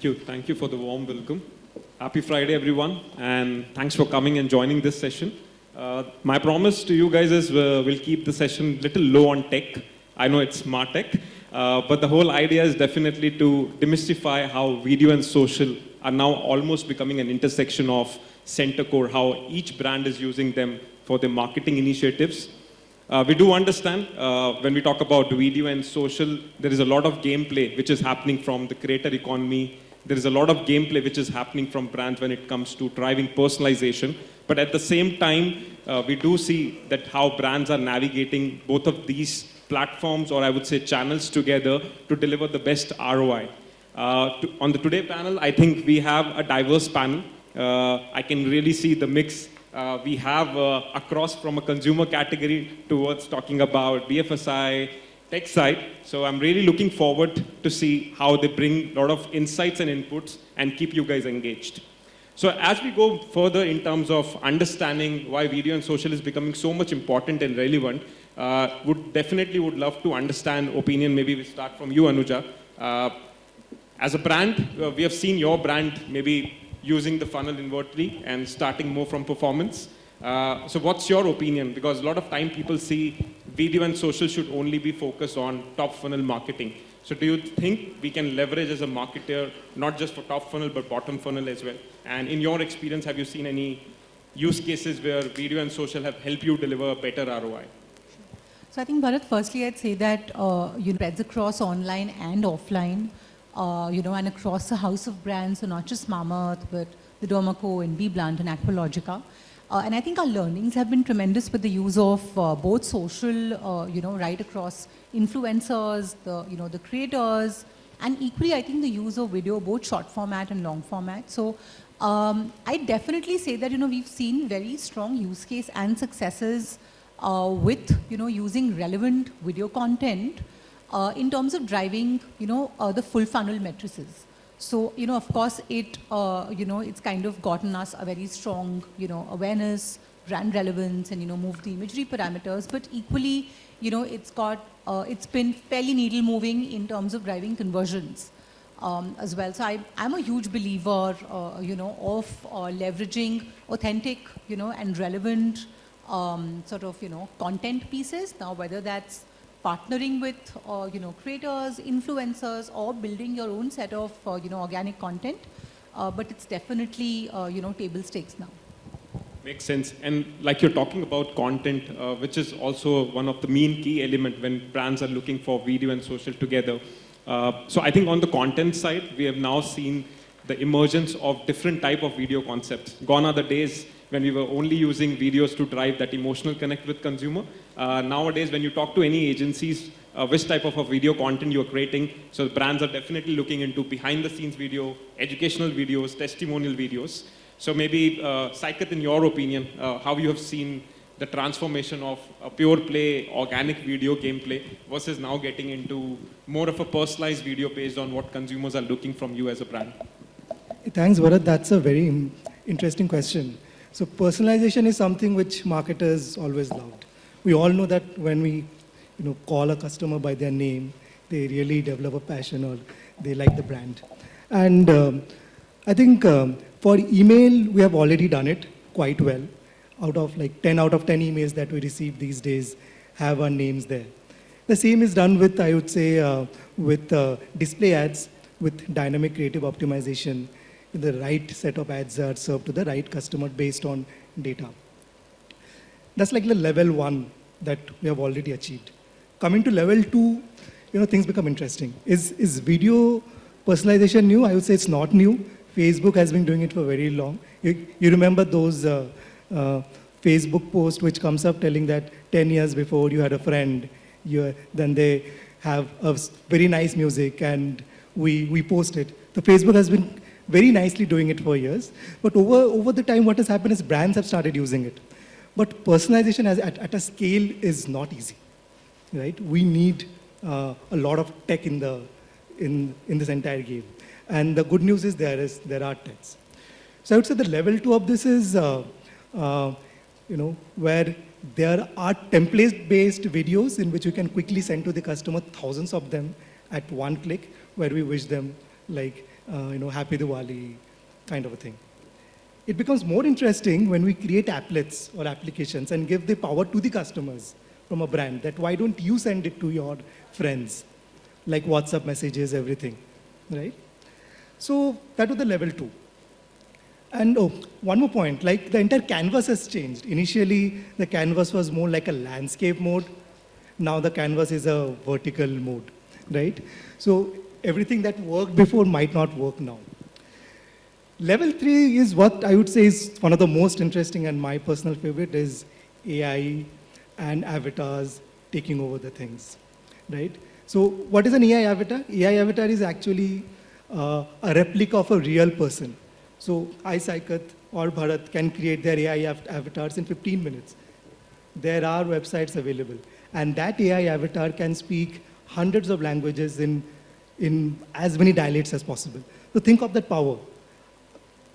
Thank you. Thank you for the warm welcome. Happy Friday, everyone, and thanks for coming and joining this session. Uh, my promise to you guys is uh, we'll keep the session a little low on tech. I know it's smart tech, uh, but the whole idea is definitely to demystify how video and social are now almost becoming an intersection of center core, how each brand is using them for their marketing initiatives. Uh, we do understand uh, when we talk about video and social, there is a lot of gameplay which is happening from the creator economy. There is a lot of gameplay which is happening from brands when it comes to driving personalization. But at the same time, uh, we do see that how brands are navigating both of these platforms or I would say channels together to deliver the best ROI. Uh, to, on the today panel, I think we have a diverse panel. Uh, I can really see the mix uh, we have uh, across from a consumer category towards talking about BFSI, tech side. So I'm really looking forward to see how they bring a lot of insights and inputs and keep you guys engaged. So as we go further in terms of understanding why video and social is becoming so much important and relevant, uh, would definitely would love to understand opinion. Maybe we start from you, Anuja. Uh, as a brand, uh, we have seen your brand maybe using the funnel invertly and starting more from performance. Uh, so what's your opinion? Because a lot of time people see video and social should only be focused on top funnel marketing. So do you think we can leverage as a marketer, not just for top funnel, but bottom funnel as well? And in your experience, have you seen any use cases where video and social have helped you deliver a better ROI? So I think, Bharat, firstly, I'd say that uh, you know, spreads across online and offline uh, you know, and across the house of brands, so not just Mamaearth, but the Derma and BBlunt and Aqualogica. Uh, and I think our learnings have been tremendous with the use of uh, both social, uh, you know, right across influencers, the, you know, the creators, and equally, I think the use of video, both short format and long format. So um, I definitely say that, you know, we've seen very strong use case and successes uh, with, you know, using relevant video content uh, in terms of driving, you know, uh, the full funnel matrices. So, you know, of course, it, uh, you know, it's kind of gotten us a very strong, you know, awareness, brand relevance, and, you know, moved the imagery parameters. But equally, you know, it's got, uh, it's been fairly needle moving in terms of driving conversions. Um, as well. So I, am a huge believer, uh, you know, of uh, leveraging authentic, you know, and relevant um, sort of, you know, content pieces. Now, whether that's partnering with, uh, you know, creators, influencers, or building your own set of, uh, you know, organic content. Uh, but it's definitely, uh, you know, table stakes now. Makes sense. And like you're talking about content, uh, which is also one of the main key element when brands are looking for video and social together. Uh, so I think on the content side, we have now seen the emergence of different type of video concepts. Gone are the days when we were only using videos to drive that emotional connect with consumer. Uh, nowadays, when you talk to any agencies, uh, which type of a video content you're creating, so brands are definitely looking into behind the scenes video, educational videos, testimonial videos. So maybe, uh, Saikat, in your opinion, uh, how you have seen the transformation of a pure play, organic video gameplay versus now getting into more of a personalized video based on what consumers are looking from you as a brand? Thanks, Bharat. That's a very interesting question. So personalization is something which marketers always loved. We all know that when we you know, call a customer by their name, they really develop a passion or they like the brand. And um, I think um, for email, we have already done it quite well. Out of like 10 out of 10 emails that we receive these days have our names there. The same is done with, I would say, uh, with uh, display ads, with dynamic creative optimization, the right set of ads are served to the right customer based on data. That's like the level one that we have already achieved. Coming to level two, you know, things become interesting. Is, is video personalization new? I would say it's not new. Facebook has been doing it for very long. You, you remember those uh, uh, Facebook posts which comes up telling that 10 years before you had a friend, you, then they have a very nice music and we, we post it. The Facebook has been very nicely doing it for years. But over, over the time, what has happened is brands have started using it. But personalization has, at, at a scale is not easy, right? We need uh, a lot of tech in, the, in, in this entire game. And the good news is there, is, there are techs. So I would say the level two of this is, uh, uh, you know, where there are template-based videos in which you can quickly send to the customer thousands of them at one click, where we wish them like uh, you know, Happy Diwali kind of a thing. It becomes more interesting when we create applets or applications and give the power to the customers from a brand that why don't you send it to your friends, like WhatsApp messages, everything, right? So that was the level two. And oh, one more point, like the entire canvas has changed. Initially, the canvas was more like a landscape mode. Now the canvas is a vertical mode, right? So everything that worked before might not work now. Level three is what I would say is one of the most interesting and my personal favorite is AI and avatars taking over the things, right? So what is an AI avatar? AI avatar is actually uh, a replica of a real person. So I, Saikat or Bharat can create their AI avatars in 15 minutes. There are websites available. And that AI avatar can speak hundreds of languages in, in as many dialects as possible. So think of that power.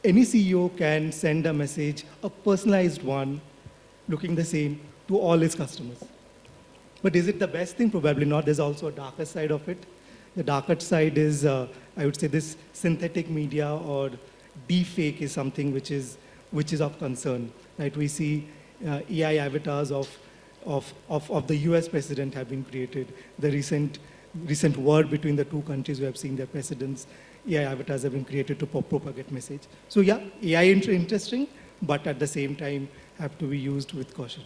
Any CEO can send a message, a personalized one, looking the same, to all his customers. But is it the best thing? Probably not. There's also a darker side of it. The darker side is, uh, I would say, this synthetic media or deepfake is something which is, which is of concern. Right? We see uh, AI avatars of, of, of, of the US president have been created. The recent, recent war between the two countries, we have seen their presidents, AI avatars have been created to propagate message. So yeah, AI is interesting, but at the same time have to be used with caution.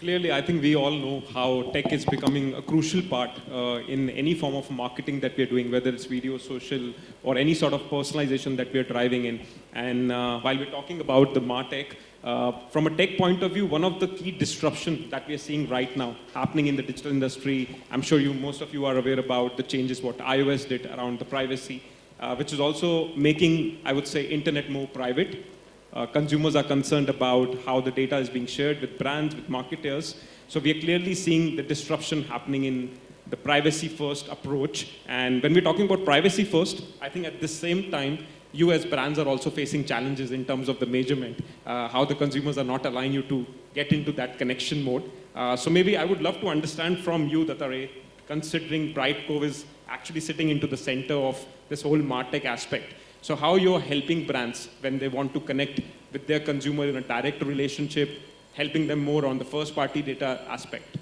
Clearly, I think we all know how tech is becoming a crucial part uh, in any form of marketing that we are doing, whether it's video, social, or any sort of personalization that we are driving in. And uh, while we're talking about the MarTech, uh, from a tech point of view, one of the key disruptions that we are seeing right now happening in the digital industry, I'm sure you, most of you are aware about the changes what iOS did around the privacy, uh, which is also making, I would say, internet more private. Uh, consumers are concerned about how the data is being shared with brands, with marketers. So we are clearly seeing the disruption happening in the privacy first approach. And when we're talking about privacy first, I think at the same time, you as brands are also facing challenges in terms of the measurement, uh, how the consumers are not allowing you to get into that connection mode. Uh, so maybe I would love to understand from you, Dattare, considering Brightcove is actually sitting into the center of this whole MarTech aspect. So how you're helping brands when they want to connect with their consumer in a direct relationship, helping them more on the first party data aspect?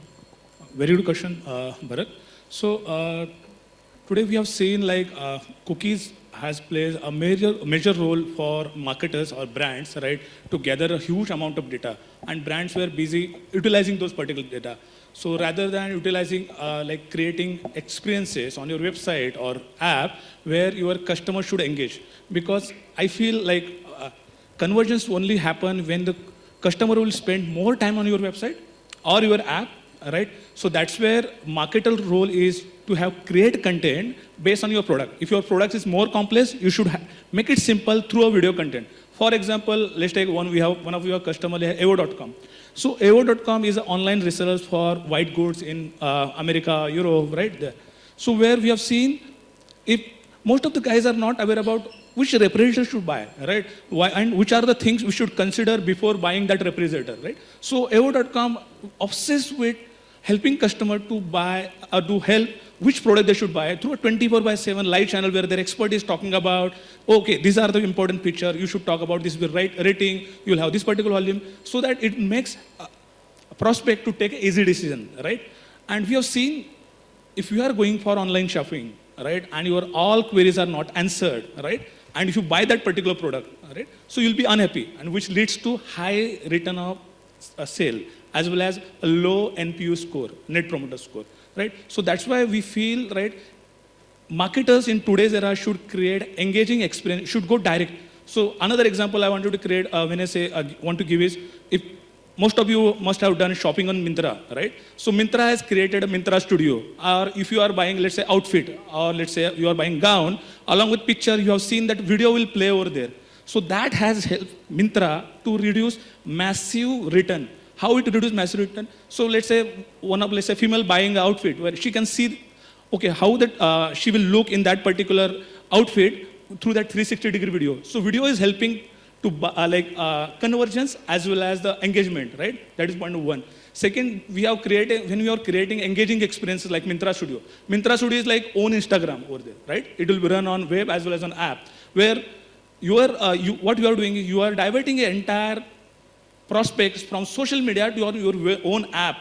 Very good question, uh, Bharat. So uh, today we have seen like uh, cookies has played a major major role for marketers or brands, right, to gather a huge amount of data, and brands were busy utilizing those particular data. So rather than utilizing uh, like creating experiences on your website or app where your customer should engage, because I feel like uh, conversions only happen when the customer will spend more time on your website or your app right? So that's where marketer role is to have create content based on your product. If your product is more complex you should make it simple through a video content. For example let's take one we have one of your customer evo.com so evo.com is an online reseller for white goods in uh, america europe right there so where we have seen if most of the guys are not aware about which refrigerator should buy, right? Why, and which are the things we should consider before buying that refrigerator, right? So Evo.com obsessed with helping customer to buy uh, or to help which product they should buy through a 24 by 7 live channel where their expert is talking about, okay, these are the important feature, you should talk about this with right rating, you'll have this particular volume, so that it makes a a prospect to take an easy decision, right? And we have seen if you are going for online shopping, right, and your all queries are not answered, right, and if you buy that particular product, right, so you'll be unhappy, and which leads to high return of uh, sale as well as a low NPU score, net promoter score, right? So that's why we feel, right, marketers in today's era should create engaging experience, should go direct. So another example I wanted to create, uh, when I say uh, want to give is, if most of you must have done shopping on Myntra, right? So Myntra has created a Myntra studio. Or if you are buying, let's say, outfit, or let's say you are buying gown, along with picture, you have seen that video will play over there. So that has helped Myntra to reduce massive return. How it reduce massive return? So let's say one of, let's say, female buying outfit where she can see, okay, how that uh, she will look in that particular outfit through that 360 degree video. So video is helping to uh, like uh, conversions as well as the engagement, right? That is point one. Second, we have created when we are creating engaging experiences like Myntra Studio. Myntra Studio is like own Instagram over there, right? It will be run on web as well as on app, where you are uh, you, what you are doing is you are diverting an entire prospects from social media to your, your own app,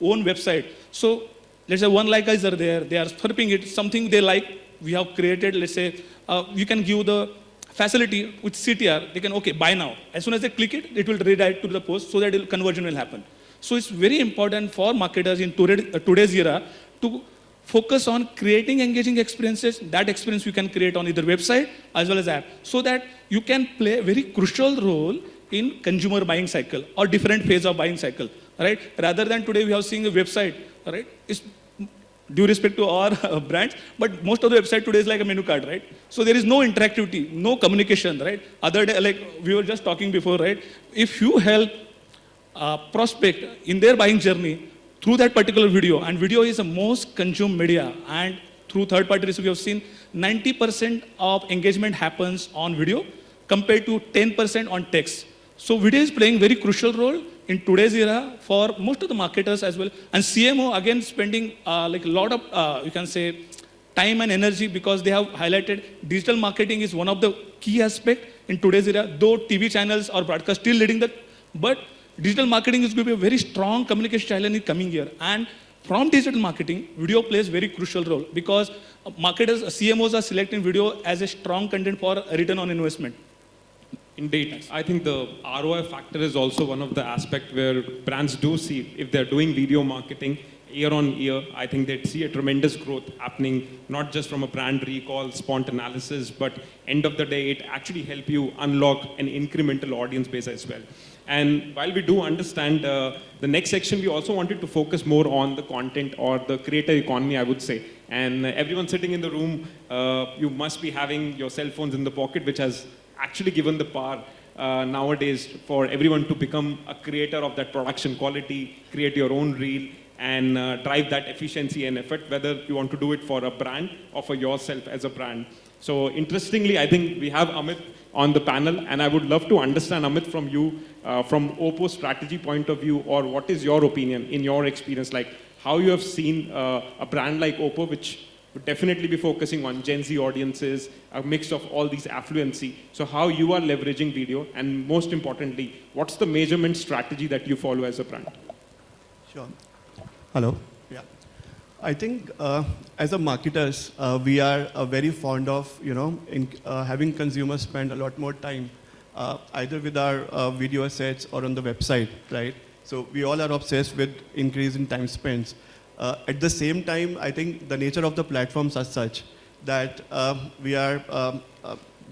own website. So let's say one like are there, they are surfing it, something they like, we have created, let's say, uh, you can give the facility with CTR, they can, okay, buy now. As soon as they click it, it will redirect to the post so that conversion will happen. So it's very important for marketers in uh, today's era to focus on creating engaging experiences. That experience you can create on either website as well as app so that you can play a very crucial role in consumer buying cycle or different phase of buying cycle, right? Rather than today we have seen a website, right? It's due respect to our uh, brands, but most of the website today is like a menu card, right? So there is no interactivity, no communication, right? Other day, like we were just talking before, right? If you help uh, prospect in their buying journey through that particular video, and video is the most consumed media, and through third research, we have seen 90% of engagement happens on video compared to 10% on text. So video is playing very crucial role in today's era for most of the marketers as well. And CMO again spending uh, like a lot of uh, you can say time and energy because they have highlighted digital marketing is one of the key aspect in today's era. Though TV channels or broadcast still leading the, but digital marketing is going to be a very strong communication channel in the coming year. And from digital marketing, video plays a very crucial role because uh, marketers, CMOs are selecting video as a strong content for return on investment. Indeed. I think the ROI factor is also one of the aspect where brands do see if they're doing video marketing year on year, I think they'd see a tremendous growth happening, not just from a brand recall, spont analysis, but end of the day, it actually help you unlock an incremental audience base as well. And while we do understand uh, the next section, we also wanted to focus more on the content or the creator economy, I would say. And uh, everyone sitting in the room, uh, you must be having your cell phones in the pocket, which has actually given the power uh, nowadays for everyone to become a creator of that production quality, create your own reel, and uh, drive that efficiency and effort, whether you want to do it for a brand or for yourself as a brand. So interestingly, I think we have Amit on the panel, and I would love to understand, Amit, from you, uh, from Oppo strategy point of view, or what is your opinion in your experience, like how you have seen uh, a brand like Oppo, which would definitely be focusing on Gen Z audiences, a mix of all these affluency. So how you are leveraging video, and most importantly, what's the measurement strategy that you follow as a brand? Sure. Hello. I think uh, as a marketers, uh, we are uh, very fond of, you know, in, uh, having consumers spend a lot more time uh, either with our uh, video assets or on the website, right? So we all are obsessed with increase in time spent. At the same time, I think the nature of the platforms are such that uh, we are um,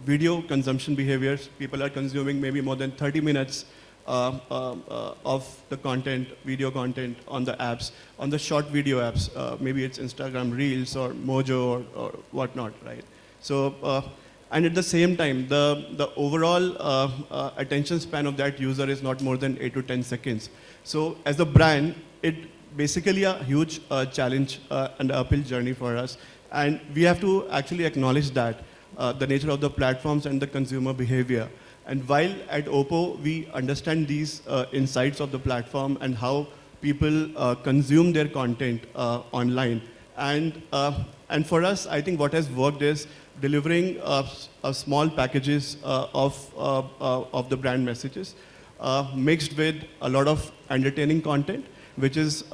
video consumption behaviors. People are consuming maybe more than 30 minutes uh, uh, uh, of the content, video content on the apps, on the short video apps. Uh, maybe it's Instagram Reels or Mojo or, or whatnot, right? So, uh, and at the same time, the, the overall uh, uh, attention span of that user is not more than 8 to 10 seconds. So as a brand, it basically a huge uh, challenge and uphill journey for us. And we have to actually acknowledge that, the nature of the platforms and the consumer behavior. And while at Oppo, we understand these uh, insights of the platform and how people uh, consume their content uh, online. And, uh, and for us, I think what has worked is delivering uh, uh, small packages of, of the brand messages mixed with a lot of entertaining content, which is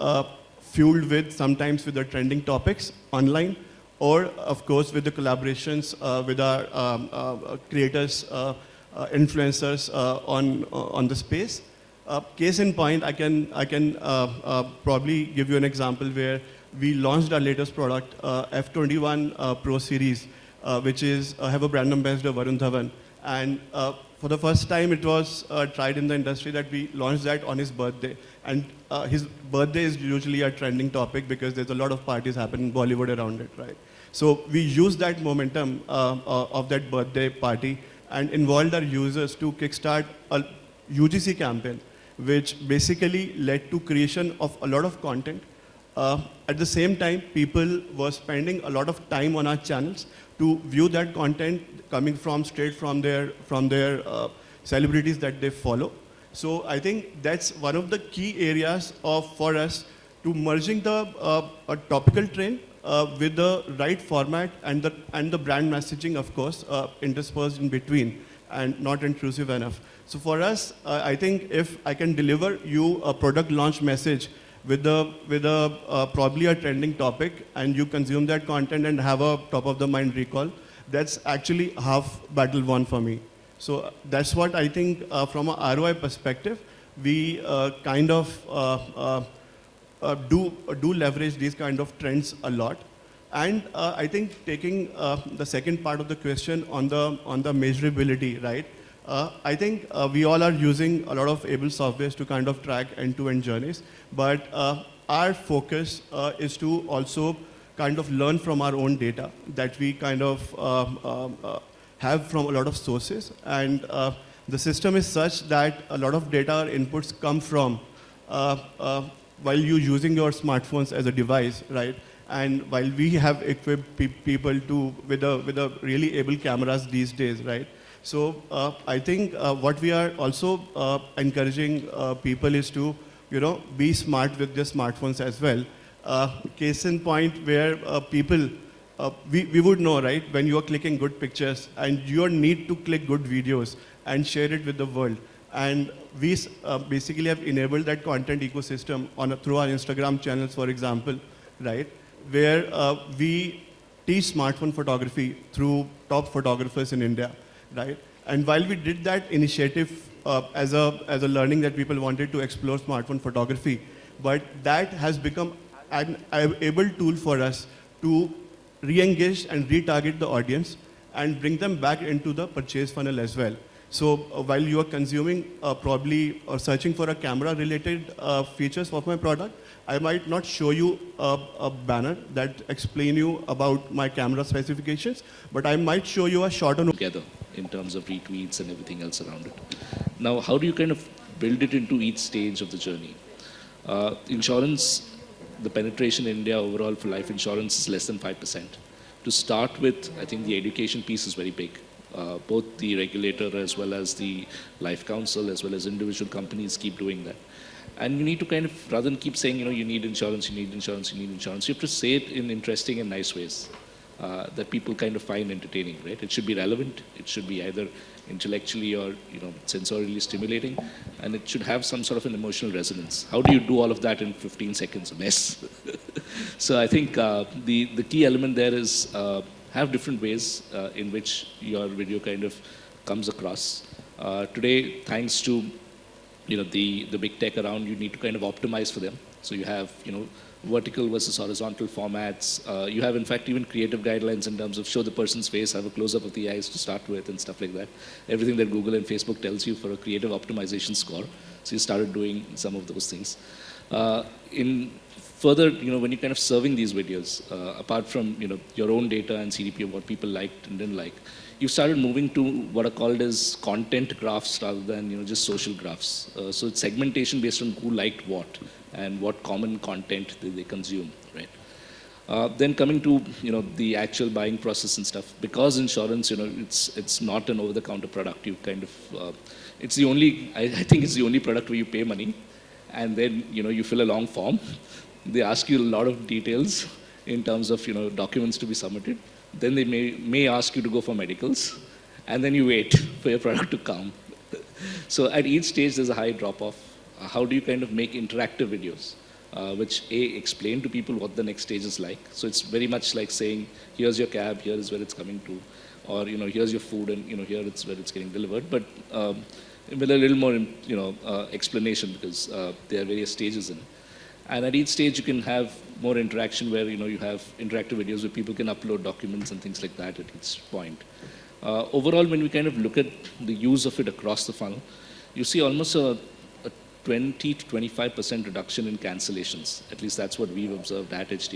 fueled with sometimes with the trending topics online, or of course with the collaborations with our um, creators, influencers uh, on uh, on the space. Uh, case in point, I can I can uh, uh, probably give you an example where we launched our latest product, uh, F21 uh, Pro Series, uh, which is uh, have a brand ambassador Varun Dhawan, and uh, for the first time it was uh, tried in the industry that we launched that on his birthday, and uh, his birthday is usually a trending topic because there's a lot of parties happen in Bollywood around it, right? So we used that momentum uh, uh, of that birthday party and involved our users to kickstart a UGC campaign, which basically led to creation of a lot of content. Uh, at the same time, people were spending a lot of time on our channels to view that content coming from straight from their from their uh, celebrities that they follow. So I think that's one of the key areas of for us to merging the uh, a topical trend uh, with the right format and the and the brand messaging, of course, uh, interspersed in between and not intrusive enough. So for us, uh, I think if I can deliver you a product launch message with a with a uh, probably a trending topic, and you consume that content and have a top of the mind recall, that's actually half battle won for me. So that's what I think uh, from a ROI perspective, we uh, kind of uh, uh, do do leverage these kind of trends a lot. And uh, I think taking uh, the second part of the question on the on the measurability, right? Uh, I think uh, we all are using a lot of able softwares to kind of track end-to-end journeys, but uh, our focus uh, is to also kind of learn from our own data that we kind of uh, have from a lot of sources. And uh, the system is such that a lot of data inputs come from uh, uh, while you're using your smartphones as a device, right? And while we have equipped pe- people to with a with a really able cameras these days, right? So uh, I think uh, what we are also uh, encouraging uh, people is to, you know, be smart with their smartphones as well. Uh, case in point where uh, people, we, we would know, right, when you are clicking good pictures and your need to click good videos and share it with the world. And we uh, basically have enabled that content ecosystem on a, through our Instagram channels, for example, right, where uh, we teach smartphone photography through top photographers in India, right? And while we did that initiative uh, as, a, as a learning that people wanted to explore smartphone photography, but that has become an able tool for us to re-engage and retarget the audience and bring them back into the purchase funnel as well. So uh, while you are consuming uh, probably or searching for a camera related uh, features of my product, I might not show you a, a banner that explain you about my camera specifications, but I might show you a short on together in terms of retweets and everything else around it. Now, how do you kind of build it into each stage of the journey? Uh, insurance, the penetration in India overall for life insurance is less than 5%. To start with, I think the education piece is very big. Uh, both the regulator as well as the life council as well as individual companies keep doing that. And you need to kind of, rather than keep saying, you know, you need insurance, you need insurance, you need insurance, you have to say it in interesting and nice ways uh, that people kind of find entertaining, right? It should be relevant. It should be either intellectually or you know sensorially stimulating, and it should have some sort of an emotional resonance. How do you do all of that in 15 seconds? A mess. so I think uh, the the key element there is uh, have different ways uh, in which your video kind of comes across. Uh, today, thanks to you know the the big tech around, you need to kind of optimize for them. So you have you know vertical versus horizontal formats. Uh, you have, in fact, even creative guidelines in terms of show the person's face, have a close-up of the eyes to start with, and stuff like that. Everything that Google and Facebook tells you for a creative optimization score. So you started doing some of those things. Uh, in further, you know, when you're kind of serving these videos, uh, apart from you know your own data and CDP of what people liked and didn't like, you started moving to what are called as content graphs rather than you know just social graphs. Uh, so it's segmentation based on who liked what and what common content they, they consume, right? Uh, then coming to you know the actual buying process and stuff, because insurance, you know, it's it's not an over-the-counter product. You kind of, uh, it's the only, I, I think it's the only product where you pay money, and then you know you fill a long form. They ask you a lot of details in terms of you know documents to be submitted. Then they may may ask you to go for medicals, and then you wait for your product to come. so at each stage, there's a high drop-off. Uh, how do you kind of make interactive videos? uh, which A, explain to people what the next stage is like. So it's very much like saying, here's your cab, here is where it's coming to, or, you know, here's your food, and, you know, here it's where it's getting delivered. But um, with a little more, you know, uh, explanation because uh, there are various stages in it. And at each stage, you can have more interaction where, you know, you have interactive videos where people can upload documents and things like that at each point. Uh, overall, when we kind of look at the use of it across the funnel, you see almost a 20 to 25% reduction in cancellations. At least that's what we've observed at HDFC.